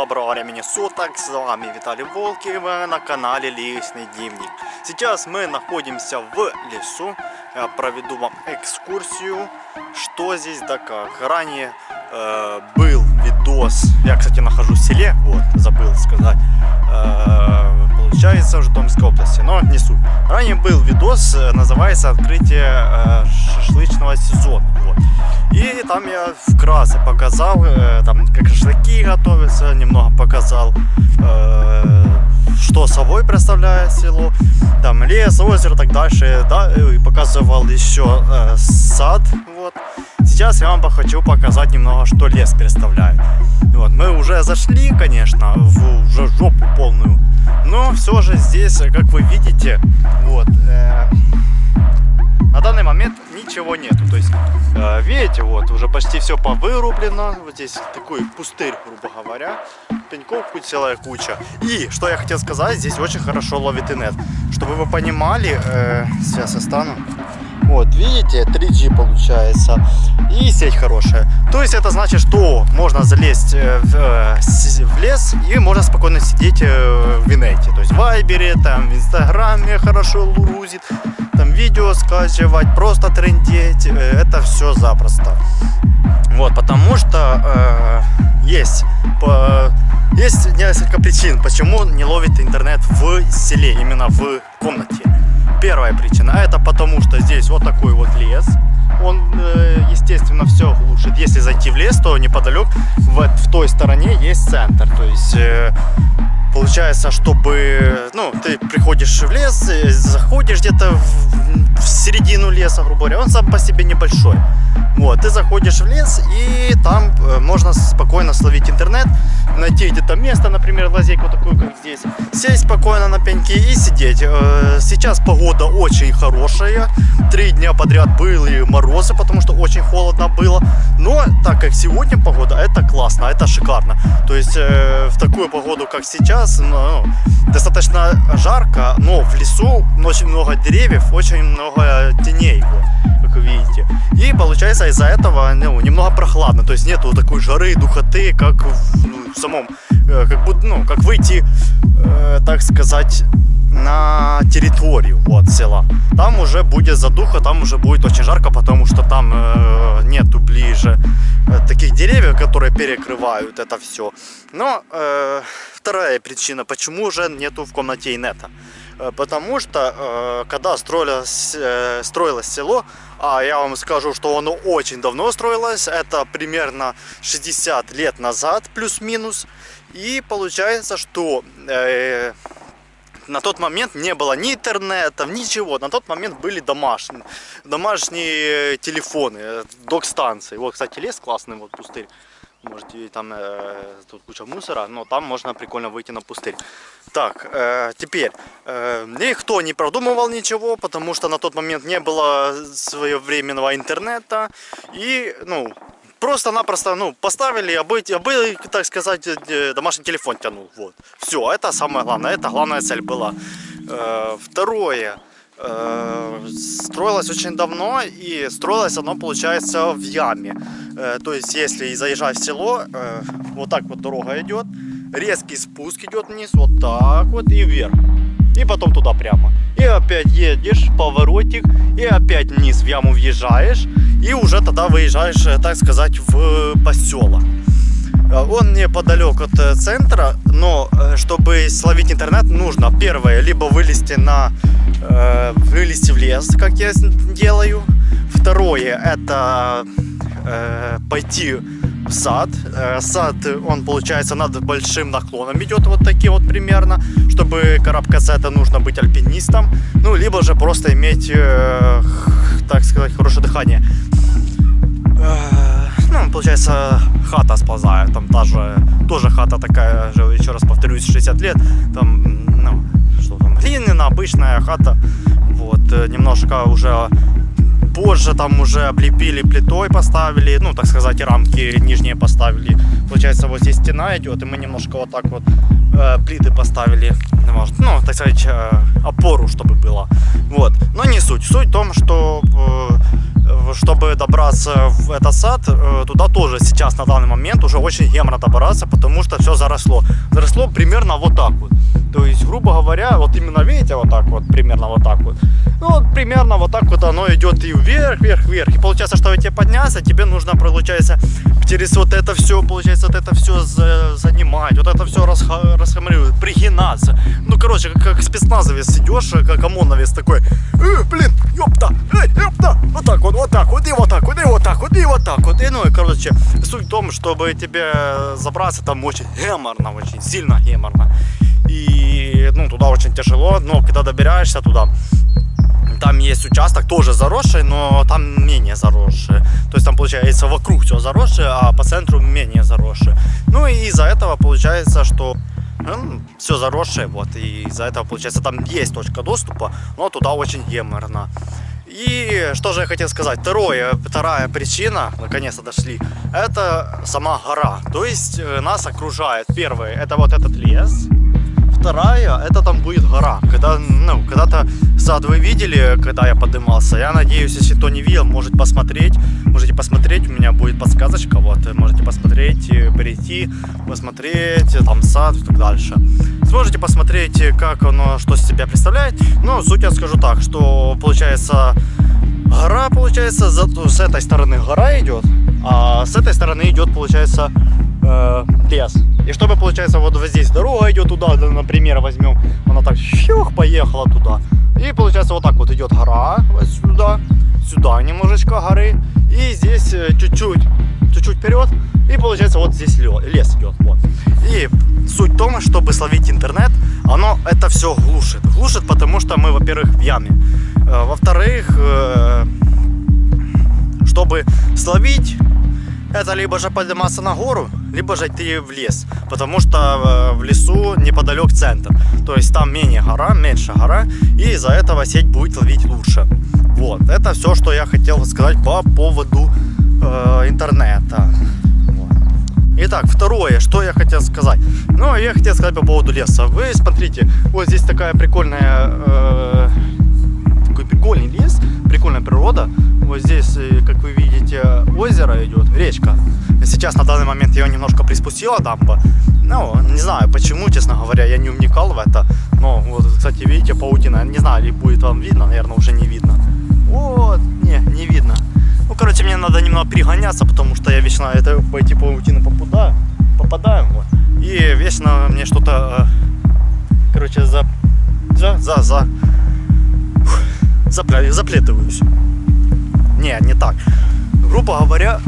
Доброго времени суток, с вами Виталий Волкин, вы на канале Личный Дневник. Сейчас мы находимся в лесу, я проведу вам экскурсию, что здесь да как. Ранее э, был видос, я кстати нахожусь в селе, вот, забыл сказать, э, получается в Житомирской области, но не суть. Ранее был видос, э, называется «Открытие э, шашлычного сезона», вот. И там я вкратце показал, э, там, как шашлыки готовятся, немного показал, что собой представляет село, там лес, озеро, так дальше, да, и показывал еще сад, вот. Сейчас я вам хочу показать немного, что лес представляет. Вот, мы уже зашли, конечно, в уже жопу полную, но все же здесь, как вы видите, вот, э, на данный момент ничего нету. То есть, э, видите, вот уже почти все повырублено. Вот здесь такой пустырь, грубо говоря. Пеньков целая куча. И, что я хотел сказать, здесь очень хорошо ловит инет. Чтобы вы понимали, э, сейчас я стану. Вот, видите, 3G получается. И сеть хорошая. То есть это значит, что можно залезть э, в, э, в лес и можно спокойно сидеть э, в инете. То есть в Вайбере, там, в Инстаграме хорошо лурузит там видео скачивать, просто трендеть, это все запросто. Вот, потому что э, есть, по, есть несколько причин, почему не ловит интернет в селе, именно в комнате. Первая причина, это потому что здесь вот такой вот лес, он, э, естественно, все глушит. Если зайти в лес, то неподалеку в, в той стороне есть центр, то есть э, Получается, чтобы, ну, ты приходишь в лес, заходишь где-то в, в середину леса, грубо говоря, он сам по себе небольшой. Вот, ты заходишь в лес, и там э, можно спокойно словить интернет, найти где-то место, например, лазейку такую, как здесь, сесть спокойно на пеньки и сидеть. Э, сейчас погода очень хорошая, три дня подряд были морозы, потому что очень холодно было, но так как сегодня погода, это классно, это шикарно. То есть э, в такую погоду, как сейчас, ну, достаточно жарко, но в лесу очень много деревьев, очень много теней, как вы видите. И получается из-за этого ну, немного прохладно, то есть нету такой жары, духоты, как в, ну, в самом, э, как будто, ну, как выйти, э, так сказать, на территорию вот села. Там уже будет задуха, там уже будет очень жарко, потому что там э, нету ближе э, таких деревьев, которые перекрывают это все. Но э, вторая причина, почему уже нету в комнате инета. Э, потому что э, когда строилось, э, строилось село, а я вам скажу, что оно очень давно строилось, это примерно 60 лет назад, плюс-минус. И получается, что э, на тот момент не было ни интернета, ничего. На тот момент были домашние, домашние телефоны, док-станции. Вот, кстати, лес классный, вот пустырь. Можете там э, тут куча мусора, но там можно прикольно выйти на пустырь. Так, э, теперь э, никто не продумывал ничего, потому что на тот момент не было своевременного интернета и, ну, просто-напросто, ну, поставили, а быть, а бы, так сказать, э, домашний телефон тянул, вот. Все, это самое главное, это главная цель была. Э, второе, э, строилось очень давно, и строилось оно, получается, в яме. То есть, если заезжать в село, вот так вот дорога идет, резкий спуск идет вниз, вот так вот и вверх. И потом туда прямо. И опять едешь, поворотик, и опять вниз в яму въезжаешь, и уже тогда выезжаешь, э, так сказать, в поселок. Э, он неподалеку от э, центра, но чтобы словить интернет, нужно первое, либо вылезти на вылезти в лес, как я делаю. Второе, это пойти в сад. Сад, он получается над большим наклоном идет вот такие вот примерно. Чтобы карабкаться, это нужно быть альпинистом. Ну, либо же просто иметь, так сказать, хорошее дыхание. Ну, получается, хата сползает. Там даже тоже хата такая же, еще раз повторюсь, 60 лет. Там, ну, что там, глиняная, обычная хата. Вот, э, немножко уже позже там уже облепили плитой, поставили, ну, так сказать, рамки нижние поставили. Получается, вот здесь стена идет, и мы немножко вот так вот э, плиты поставили, может, ну, так сказать, э, опору, чтобы было. Вот, но не суть. Суть в том, что э, чтобы добраться в этот сад, э, туда тоже сейчас на данный момент уже очень геморно добраться, потому что все заросло. Заросло примерно вот так вот. То есть, грубо говоря, вот именно видите, вот так вот, примерно вот так вот. Ну, вот примерно вот так вот оно идет и вверх, вверх, вверх. И получается, чтобы тебе подняться, тебе нужно, получается, через вот это все, получается, вот это все за, занимать, вот это все расхамривать, пригинаться. Ну, короче, как, как спецназовец идешь, как ОМОНовец такой, э, блин, ёпта, эй, ёпта, вот так вот, вот так вот, и вот так и вот так и вот так. И, ну, и, короче, суть в том, чтобы тебе забраться там очень геморно, очень сильно геморно. И, ну, туда очень тяжело, но когда добираешься туда, там есть участок тоже заросший, но там менее заросший. То есть там получается вокруг все заросшее, а по центру менее заросшее. Ну и из-за этого получается, что ну, все заросшее, вот, и из-за этого, получается, там есть точка доступа, но туда очень геморно. И что же я хотел сказать, второе, вторая причина, наконец-то дошли, это сама гора, то есть э, нас окружает, первый, это вот этот лес, вторая, это там будет гора. Когда, ну, когда-то сад вы видели, когда я поднимался. Я надеюсь, если кто не видел, может посмотреть. Можете посмотреть, у меня будет подсказочка. Вот, можете посмотреть, прийти, посмотреть, там сад и так дальше. Сможете посмотреть, как оно, что из себя представляет. Ну, суть я скажу так, что получается гора, получается, с этой стороны гора идет, а с этой стороны идет, получается, э, лес. И чтобы, получается, вот здесь дорога идет туда, например, возьмем, она так щух, поехала туда. И получается вот так вот идет гора, вот сюда, сюда немножечко горы. И здесь э, чуть-чуть, чуть-чуть вперед. И получается вот здесь лес идет. Вот. И суть в том, чтобы словить интернет, оно это все глушит. Глушит, потому что мы, во-первых, в яме. Э, во-вторых, э, чтобы словить это либо же подниматься на гору, либо же идти в лес, потому что э, в лесу неподалеку центр, то есть там менее гора, меньше гора, и из-за этого сеть будет ловить лучше. Вот, это все, что я хотел сказать по поводу э, интернета. Итак, второе, что я хотел сказать. Ну, я хотел сказать по поводу леса. Вы смотрите, вот здесь такая прикольная, э, такой прикольный лес, прикольная природа. Вот здесь, э, как вы видите, озеро идет, речка. Сейчас на данный момент ее немножко приспустила дамба. Ну, не знаю почему, честно говоря, я не вникал в это. Но вот, кстати, видите, паутина. Не знаю, ли будет вам видно, наверное, уже не видно. Вот, не, не видно. Ну, короче, мне надо немного перегоняться, потому что я вечно это, по эти паутины попадаю. Попадаю, вот. И вечно мне что-то, э, короче, за, за, за, за, заплетываюсь. Не, не так. Грубо говоря,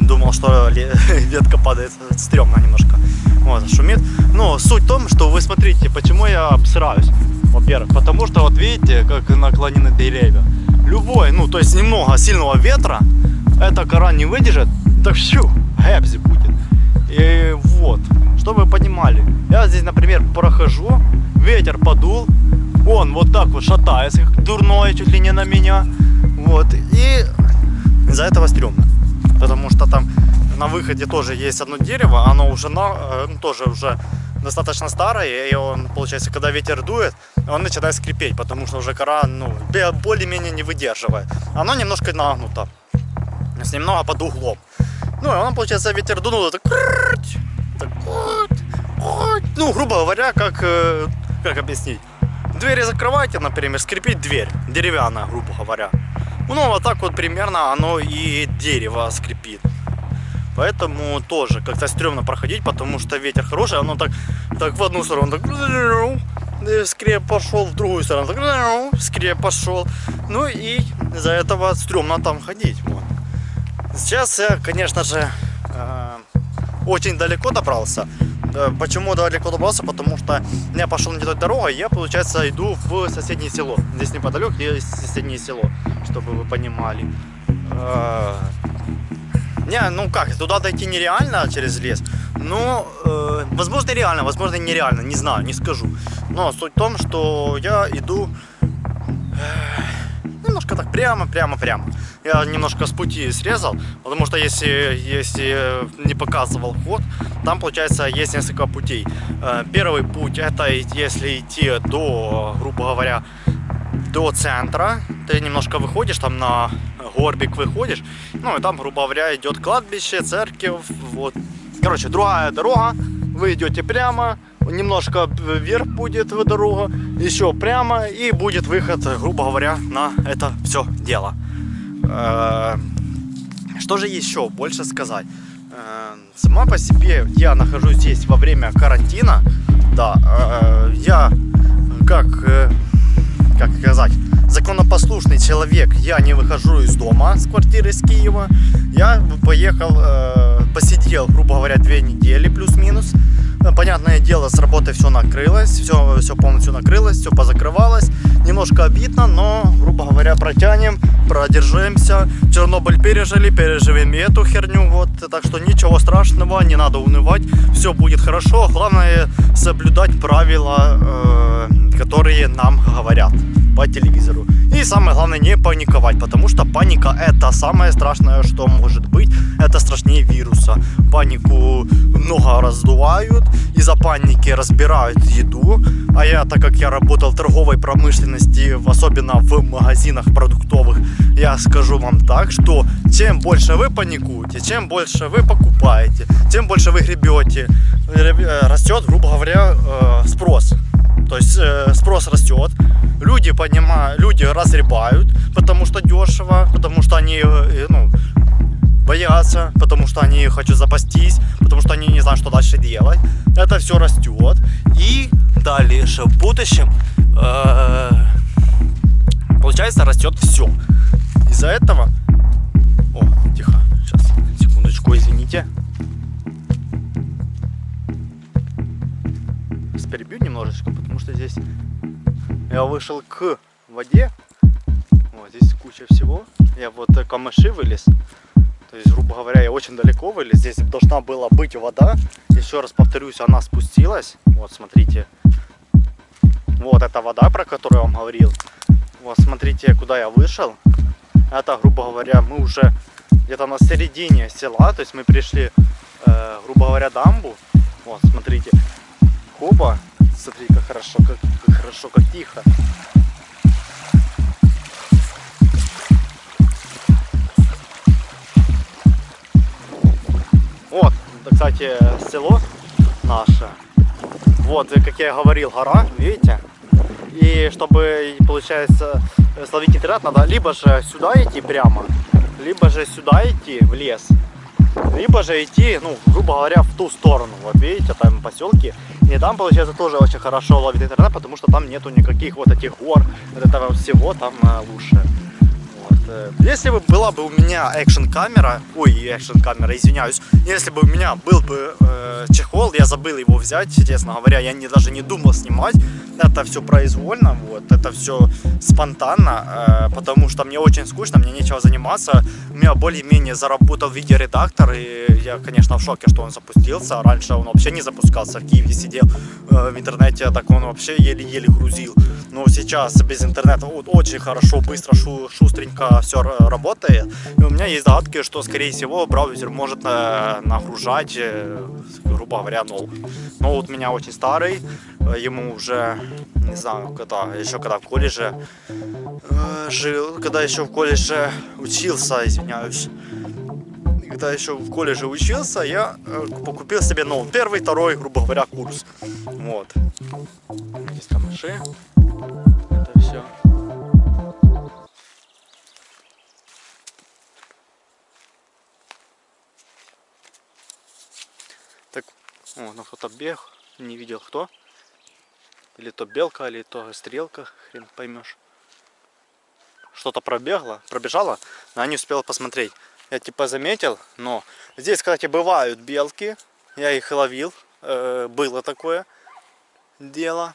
думал, что ветка падает стрёмно немножко. Вот, шумит. Но суть в том, что вы смотрите, почему я обсираюсь. Во-первых, потому что вот видите, как наклонены деревья. Любой, ну то есть немного сильного ветра, эта кора не выдержит, так щу, гэбзи будет. И вот, чтобы вы понимали, я здесь, например, прохожу, ветер подул, он вот так вот шатается, как дурной, чуть ли не на меня. Вот, и из-за этого стрёмно. Потому что там на выходе тоже есть одно дерево, оно уже на, э, ну, тоже уже достаточно старое, и он, получается, когда ветер дует, он начинает скрипеть, потому что уже кора, ну, более-менее не выдерживает. Оно немножко нагнуто, с немного под углом. Ну, и он, получается, ветер дунул, так, так ну, грубо говоря, как, как объяснить, двери закрываете, например, скрипит дверь, деревянная, грубо говоря. Ну, вот так вот примерно оно и дерево скрипит. Поэтому тоже как-то стрёмно проходить, потому что ветер хороший, оно так, так в одну сторону так скреп пошел, в другую сторону так скреп пошел. Ну и из-за этого стрёмно там ходить. Вот. Сейчас я, конечно же, э, очень далеко добрался. Почему далеко добрался? Потому что я пошел не той дорогой, я, получается, иду в соседнее село. Здесь неподалеку есть соседнее село, чтобы вы понимали. Э, не, ну как, туда дойти нереально через лес. Ну, э, возможно реально, возможно нереально, не знаю, не скажу. Но суть в том, что я иду э, немножко так прямо, прямо, прямо. Я немножко с пути срезал, потому что если, если не показывал ход, там получается есть несколько путей. Э, первый путь это если идти до, грубо говоря, до центра, ты немножко выходишь там на горбик выходишь, ну и там, грубо говоря, идет кладбище, церковь, вот. Короче, другая дорога, вы идете прямо, немножко вверх будет дорога, еще прямо, и будет выход, грубо говоря, на это все дело. Э, что же еще больше сказать? Э, сама по себе я нахожусь здесь во время карантина, да, э, я как, как сказать, законопослушный человек, я не выхожу из дома, с квартиры из Киева, я поехал, посидел, грубо говоря, две недели плюс-минус, Понятное дело, с работы все накрылось, все, все полностью накрылось, все позакрывалось. Немножко обидно, но, грубо говоря, протянем, продержимся. Чернобыль пережили, переживем и эту херню. Вот, так что ничего страшного, не надо унывать, все будет хорошо. Главное соблюдать правила, э, которые нам говорят по телевизору. И самое главное не паниковать, потому что паника это самое страшное, что может быть. Это страшнее вируса. Панику много раздувают, из-за паники разбирают еду. А я, так как я работал в торговой промышленности, особенно в магазинах продуктовых, я скажу вам так, что чем больше вы паникуете, чем больше вы покупаете, тем больше вы гребете, э, растет, грубо говоря, э, спрос. То есть э, спрос растет, люди понимают, люди разребают, потому что дешево, потому что они ну, боятся, потому что они хотят запастись, потому что они не знают, что дальше делать. Это все растет. И дальше в будущем, э, получается, растет все. Из-за этого... О, тихо, сейчас, секундочку, извините. Перебью немножечко, потому что здесь я вышел к воде. Вот здесь куча всего. Я вот камыши вылез. То есть, грубо говоря, я очень далеко вылез. Здесь должна была быть вода. Еще раз повторюсь, она спустилась. Вот, смотрите. Вот эта вода, про которую я вам говорил. Вот, смотрите, куда я вышел. Это, грубо говоря, мы уже где-то на середине села. То есть мы пришли, э, грубо говоря, дамбу. Вот, смотрите. Хопа. Смотри, как хорошо, как, как хорошо, как тихо. Вот, кстати, село наше. Вот, как я говорил, гора, видите? И чтобы, получается, словить интернет, надо либо же сюда идти прямо, либо же сюда идти в лес, либо же идти, ну, грубо говоря, в ту сторону. Вот видите, там поселки. И там, получается, тоже очень хорошо ловит интернет, потому что там нету никаких вот этих гор, вот этого всего там э, лучше. Э, если бы была бы у меня экшн камера, ой, экшн камера, извиняюсь, если бы у меня был бы э, чехол, я забыл его взять, честно говоря, я не, даже не думал снимать, это все произвольно, вот, это все спонтанно, э, потому что мне очень скучно, мне нечего заниматься, у меня более-менее заработал видеоредактор, и я, конечно, в шоке, что он запустился, раньше он вообще не запускался, в Киеве сидел э, в интернете, так он вообще еле-еле грузил, но сейчас без интернета вот, очень хорошо, быстро, шу, шустренько все работает. И у меня есть догадки, что, скорее всего, браузер может э, нагружать, э, грубо говоря, новый. Но вот у меня очень старый, э, ему уже, не знаю, когда, еще когда в колледже жил, когда еще в колледже учился, извиняюсь, когда еще в колледже учился, я покупил себе, ну, первый, второй, грубо говоря, курс. Вот. Здесь камыши. Это все. О, ну кто-то бег, не видел кто. Или то белка, или то стрелка, хрен поймешь. Что-то пробегло, пробежало, но я не успел посмотреть. Я типа заметил, но здесь, кстати, бывают белки. Я их ловил, э, было такое дело.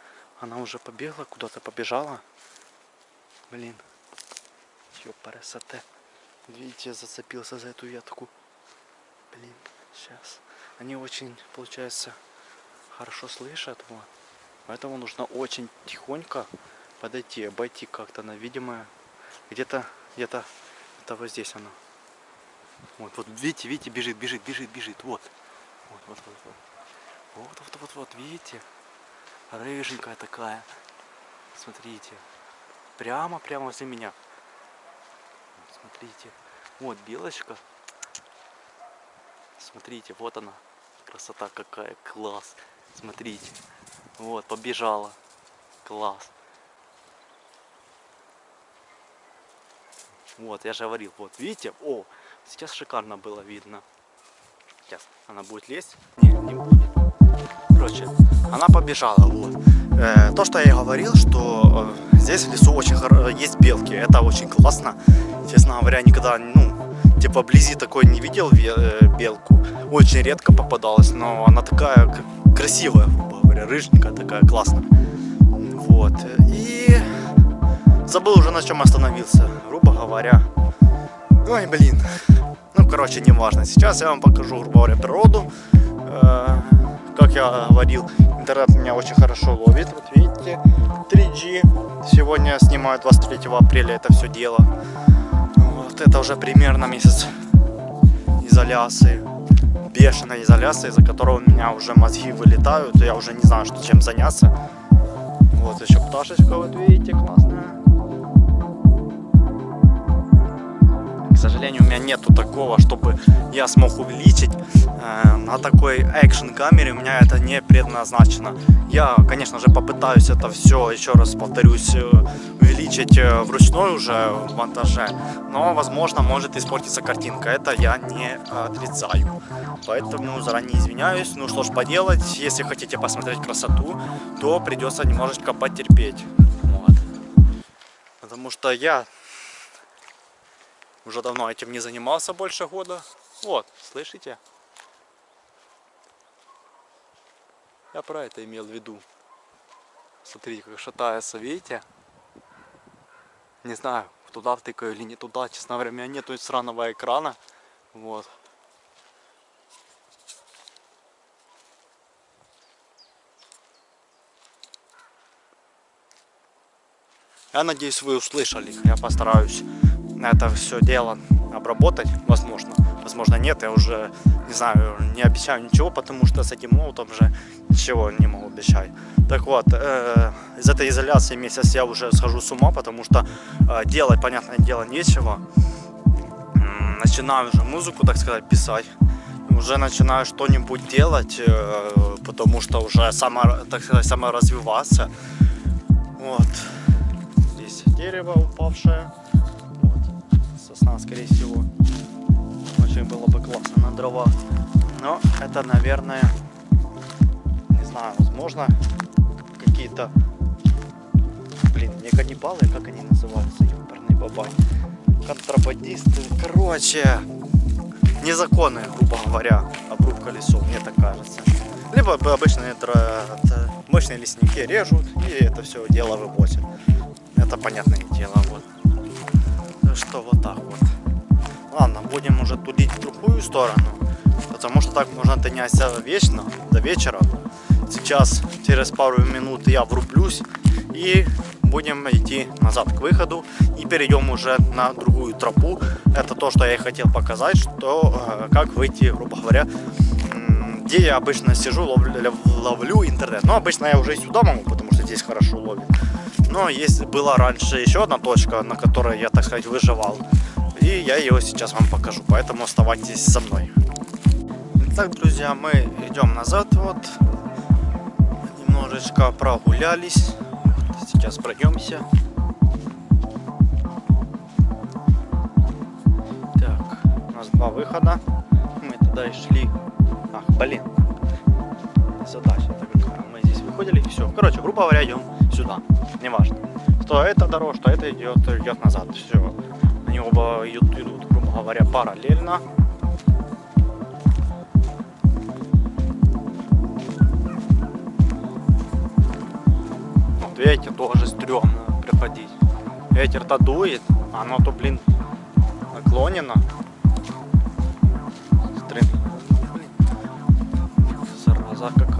Она уже побегла, куда-то побежала. Блин. Ёпарасоте. Видите, зацепился за эту ветку. Блин, сейчас. Они очень, получается, хорошо слышат. Вот. Поэтому нужно очень тихонько подойти, обойти как-то на видимое. Где-то, где-то, это вот здесь оно. Вот, вот, видите, видите, бежит, бежит, бежит, бежит. Вот. Вот, вот, вот, вот. Вот, вот, вот, вот, видите? Рыженькая такая. Смотрите. Прямо, прямо возле меня. Смотрите. Вот белочка. Смотрите, вот она. Красота какая, класс. Смотрите. Вот, побежала. Класс. Вот, я же говорил, вот, видите? О, сейчас шикарно было видно. Сейчас она будет лезть. Не, не будет. Короче, она побежала, вот. Э, то, что я и говорил, что э, здесь в лесу очень хоро... есть белки. Это очень классно. Честно говоря, никогда, ну, типа вблизи такой не видел э, белку. Очень редко попадалась, но она такая красивая, говоря, рыженькая такая, классная. Вот. И забыл уже на чем остановился, грубо говоря. Ой, блин. Ну, короче, не важно. Сейчас я вам покажу, грубо говоря, природу. Как я говорил, интернет меня очень хорошо ловит. Вот видите, 3G. Сегодня снимаю 23 апреля это все дело. Вот это уже примерно месяц изоляции. Бешеной изоляции, из-за которого у меня уже мозги вылетают. Я уже не знаю, что, чем заняться. Вот еще пташечка, вот видите, классная. сожалению, у меня нету такого, чтобы я смог увеличить. Э, на такой экшен камере у меня это не предназначено. Я, конечно же, попытаюсь это все, еще раз повторюсь, э, увеличить э, вручную уже в монтаже. Но, возможно, может испортиться картинка. Это я не отрицаю. Поэтому заранее извиняюсь. Ну что ж поделать, если хотите посмотреть красоту, то придется немножечко потерпеть. Вот. Потому что я уже давно этим не занимался, больше года. Вот, слышите? Я про это имел в виду. Смотрите, как шатается, видите? Не знаю, туда втыкаю или не туда. Честно говоря, у меня нету сраного экрана. Вот. Я надеюсь, вы услышали. Я постараюсь это все дело обработать, возможно. Возможно нет, я уже не знаю, не обещаю ничего, потому что с этим молотом же ничего не могу обещать. Так вот, э, из этой изоляции месяц я уже схожу с ума, потому что э, делать, понятное дело, нечего. Начинаю уже музыку, так сказать, писать. Уже начинаю что-нибудь делать, э, потому что уже само, так сказать, саморазвиваться. Вот. Здесь дерево упавшее сосна, скорее всего. Очень было бы классно на дрова. Но это, наверное, не знаю, возможно, какие-то, блин, не каннибалы, как они называются, ёперный бабай. Контрабандисты, короче, незаконные, грубо говоря, обрубка лесов, мне так кажется. Либо обычные мощные лесники режут и это все дело вывозят. Это понятное дело, вот что вот так вот. Ладно, будем уже тулить в другую сторону, потому что так можно тыняться вечно, до вечера. Сейчас, через пару минут я врублюсь и будем идти назад к выходу и перейдем уже на другую тропу. Это то, что я и хотел показать, что э, как выйти, грубо говоря, где я обычно сижу, ловлю, ловлю интернет. Но обычно я уже и сюда могу, потому что здесь хорошо ловит. Но есть, была раньше еще одна точка, на которой я, так сказать, выживал. Я ее сейчас вам покажу, поэтому оставайтесь со мной. Итак, друзья, мы идем назад, вот. Немножечко прогулялись. Сейчас пройдемся. Так, у нас два выхода. Мы туда и шли. Ах, блин. Задача такая. Мы здесь выходили все. Короче, грубо говоря, идем сюда. Неважно. Что это дорога, что это идет, идет назад. Все. Они оба идут, идут, грубо говоря, параллельно. Вот видите, тоже стрёмно приходить. ветер-то дует, а оно то, блин, наклонено. Смотри. Зараза, как